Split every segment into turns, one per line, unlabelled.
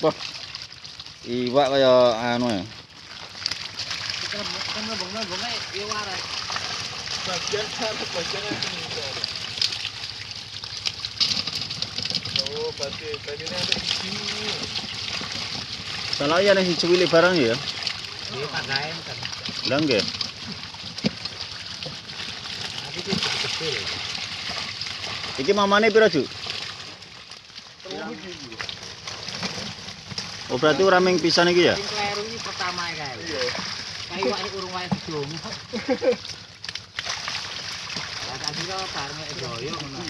Wah. Iwak kaya anu ya.
Bagian ini. Oh, berarti tadi ini
ya barang ya.
Iya pagaen kan. Kecil.
Iki mamane pira, Ju? Oh, berarti ora ming pisan iki ya?
Sing kleru iki pertama kae.
Iya.
Kayu wae urung wae didomu. Lah tak kira bareng nek doyo ngono.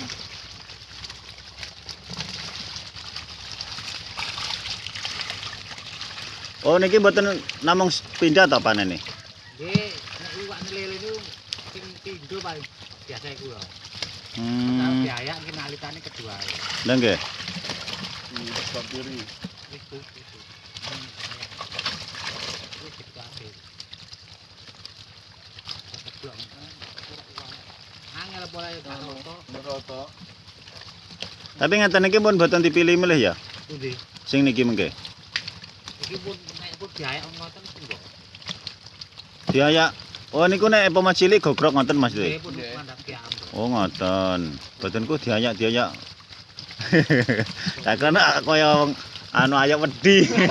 Oh, niki mboten namung pindah ta panen nih?
Nggih, nek iwak lele niku sing pindho paling biasa iku lho. Kalau
Hmm.
biaya ki nalitane kedua.
Lah nggih.
Di sebelah kiri.
Iku. Hmm, iya. Wis dikabeh. Keblok. Angel pola yo gak roto.
Meroto.
Tapi ngeten iki pun mboten dipilih milih ya.
Pundi?
Sing niki mengke.
Iki pun nek pun biaya ngoten tunggu.
Biaya Oh niku nek poma cilik gogrok ngoten Mas Dwi. Oh ngoten. Mboten ku diayak-diayak. Tak kena kaya wong anu ayak wedi.
Ini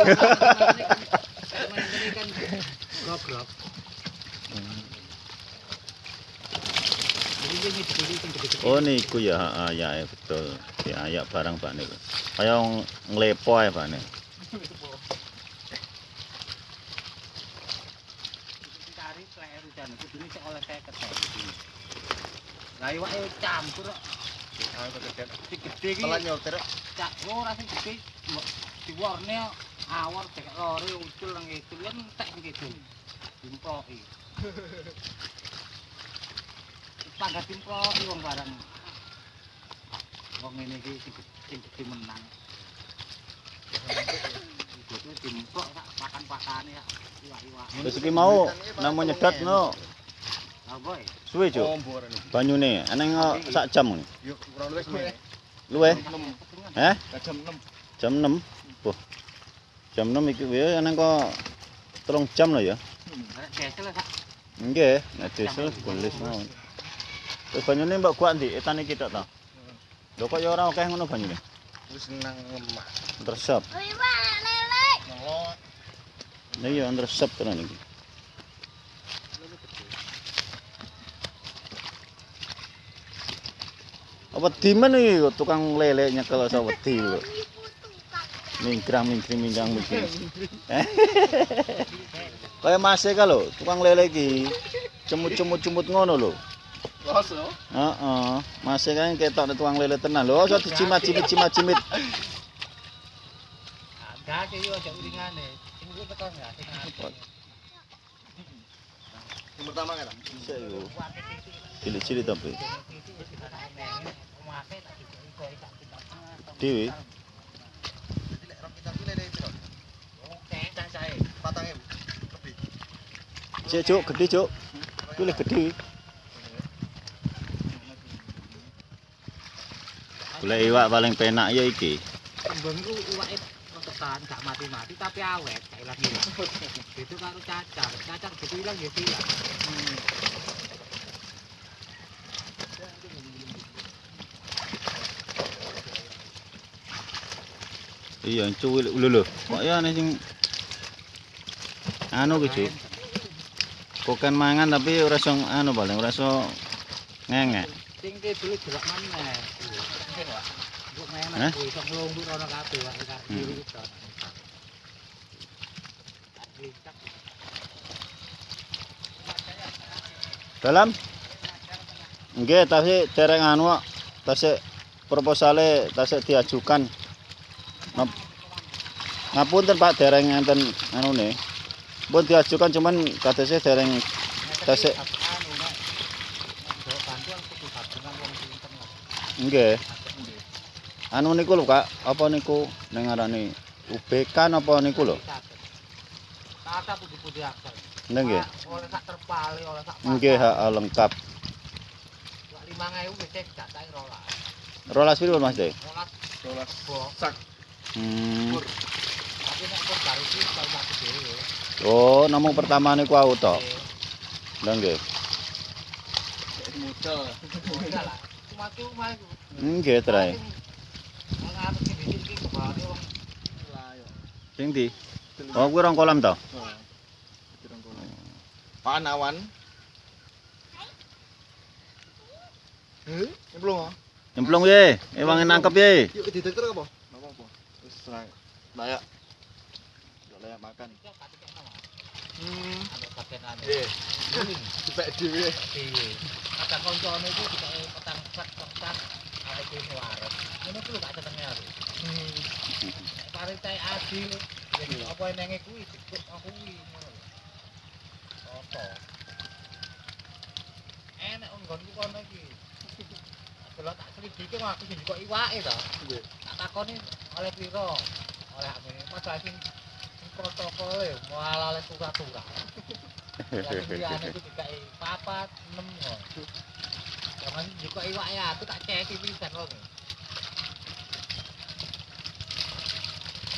kan goblok. Jadi ini dipilih sing gede-gede.
Oh niku ya, ha, ya ya, betul. Diayak barang Pak niku. Kaya nglepo ae Pak niku.
Cari kleru jan kudune sik oleh 50 iki. Lah iwake campur kok. Sing gede iki
Telan nyoter.
cak ora sing gede diwarne awar cek lore ucul nang itu kan entek gitu. Dimploki. Pangkat dimploki wong barang. Wong ngene iki sing gede- sing menang. Iku dimplok sak pakan-pakane ya. Iwak-iwak.
Terus iki mau namo nyedot no
Apa ya?
suwe Cuk.
Oh.
Banyune eneng kok sak jam ngene.
Yuk, kurang semene.
Luwe?
Enam.
Heh?
Jam 6.
Jam 6. Wah. Jam 6 iki ya eneng kok telung jam lho ya. Nggih, nek diesel gelis mawon. Terus banyune mbok kuat ndi? Etane iki tok ta? Lho kok ya ora akeh ngono banyune.
Wis nang ngemak.
Resep.
Nolok.
Nah iya resep tenan iki. Apa dimen iki tukang lele nyekel sa wedi kok. Mingkrang mingkring mingkrang mingkring. Eh? Kaya masih ka lho, tukang lele iki cemut-cemut-cemut ngono lho.
Loso.
Heeh, masih kan ketok nek tukang lele tenan lho, aja dicimat-cimit cimat-cimit.
Ada ke yo aja uringane. Sing kuwi tekan ya sing
pertama kan?
Bisa yo. Cilik-cilik tapi. Dewi. Cek cuk, gede cuk. Kuwi gede. Golek iwak paling penak ya iki.
Kembang ku iwake tekan gak mati-mati tapi awet gak ilang ilang. Itu karo cacar. Cacar gitu ilang ya ilang.
Iya, cuwil lho lho. Kok ya nek sing anu ki cuk. Kokan mangan tapi ora iso anu paling ora iso ngengek.
Sing ke dulu jelek maneh. Mbok
Hah?
menek kuwi iso nglungguh rono kabeh wae
Hmm. Dalam? Nggih, tasik dereng anu kok. Tasik proposale tasik diajukan. Ngap- Ngapunten Pak dereng enten anune. Pun diajukan cuman kadese dereng tasik nggih. Anu niku lho Kak, apa niku ning ngarani UBK napa niku lho?
Tata pundi-pundi aksel.
Nggih.
Oleh sak terpale, oleh sak
Nggih, ha lengkap.
5000 wis cek gak tak rolas.
Rolas piro Mas De?
Rolas
Dolas.
bok.
Sak.
Hmm.
Pur.
iki kalau aku dhewe.
Oh, namung pertama niku aku tok. Lah nggih.
Enggak lah. Cuma cuma iku.
Nggih, Trai.
Wong arep iki iki iki kebare wong
Lah yo.
Sing ndi? Oh, kuwi rong kolam to?
Oh. Kono. Pan awan. Heh, nyemplung ah.
Nyemplung ye, ewange nangkep ye.
Yuk diteker apa? Enggak apa-apa. Wis. Layak. Enggak layak makan.
iki.
Hmm.
Patenane.
Eh, dipek dhewe.
Dhewe. Kata koncone iki dikake petang sak iki warep. Ngono ku lho gak tetenge aku.
Hmm.
Parite adil, ya apa enenge kuwi dikut aku kuwi ngono lho. Soto. Enek nggonku kono iki. Delok tak selidiki kok aku sing kok iwake to.
Nggih.
Tak takoni oleh piro? Oleh ini padahal sing protokol ya malah oleh surat-surat. Sing liyane ku dikai papat, enem kok. Jangan juga iwake aku tak ceki pisan kok.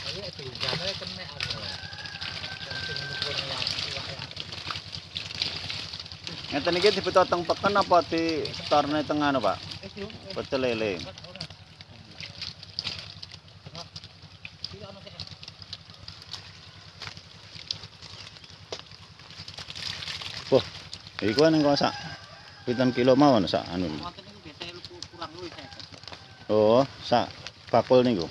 Jadi diundangnya kena aku. Yang sing ngukur iwake aku.
Ngeten iki dipetoteng peken apa di storne teng anu, Pak? Pecel lele.
Sik.
Iku ning kok pinten kilo mawon sak. Anu. Oh, sak. Bakul niku.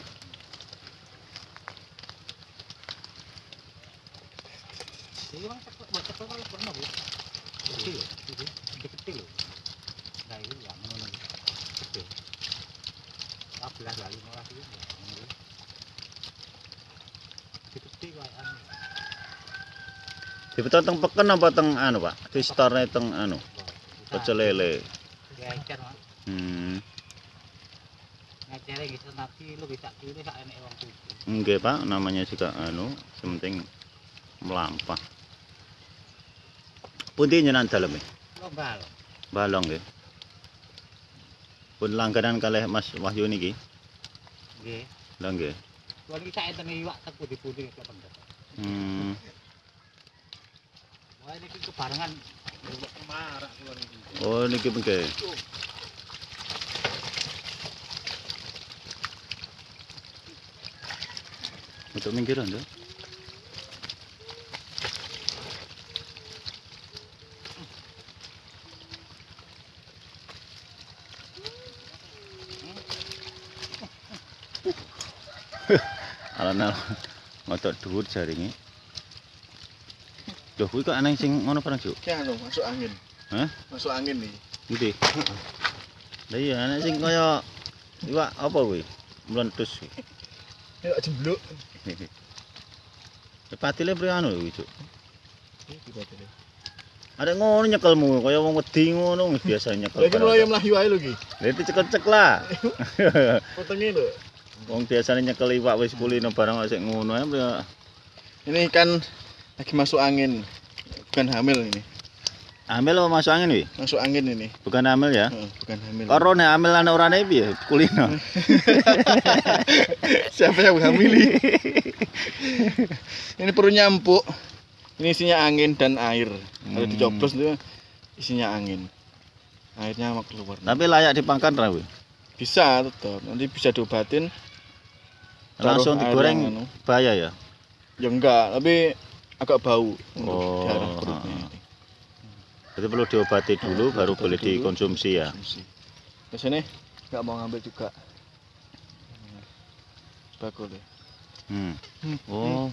Anu.
Dipetoteng peken apa teng anu, Pak? Di storne teng anu, pecel lele.
Ya.
Hmm.
Ngecere gitu nanti lu bisa kiri sak enek wong tuku.
Nggih, Pak, namanya juga anu, sementing melampah. Pundi nyenan daleme?
Lombal.
Balong nggih. Pun langganan kalih Mas Wahyu niki.
Nggih.
Lah nggih.
Kuwi sak enten iwak teku di putih kok pendet.
Hmm.
Wah ini kebarengan iki.
Oh niki nggih. Untuk minggiran tuh. Alon-alon ngotot dhuwur jaringe. Lho kuwi kok ana sing ngono barang, Juk?
Ki anu masuk angin.
Hah?
Masuk angin nih.
Ngerti? Lah iya ana sing kaya iwak apa kuwi? Mlentus.
Yuk jembluk.
Patile pri anu kuwi, Juk.
Iki batene.
Ada ngono nyekelmu kaya wong wedi ngono biasa nyekel.
Lagi mulai melayu ae lho ki.
Lah dicekek-cek lah.
Potongnya lho.
Wong biasane nyekel iwak wis kulino barang sik ngono ae.
Ini ikan lagi masuk angin. Bukan hamil ini.
Hamil apa masuk angin wi?
Masuk angin ini.
Bukan hamil ya.
Heeh, bukan hamil.
Nek hamil ana orane piye? Kulino.
Siapa yang hamili? ini perutnya empuk. Ini isinya angin dan air. Kalau
Hmm.
dicoblos itu isinya angin. Airnya mau keluar.
Tapi layak dipakan ra kuwi.
Bisa tetap. Nanti bisa diobatin.
Langsung digoreng
anu.
bahaya ya.
Ya enggak, tapi agak bau.
Oh,
Daerah perutnya.
ah, Jadi perlu diobati dulu
Ah,
baru boleh
dulu.
dikonsumsi ya.
Konsumsi. Biasanya enggak mau ngambil juga. Bakul ya.
Hmm.
Hmm.
Oh.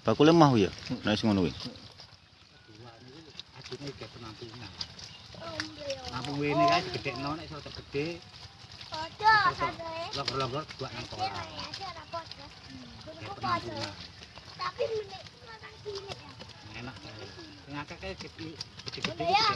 Bakule mah ya. Nek sing ngono kuwi.
Dua niku adine ge penampungan. Nampung wene kae digedhekno nek iso gede, logor-logor buat nang kolam. Ge penampungan.
Tapi
Enak kae. Sing akeh kae gede gede
Iya.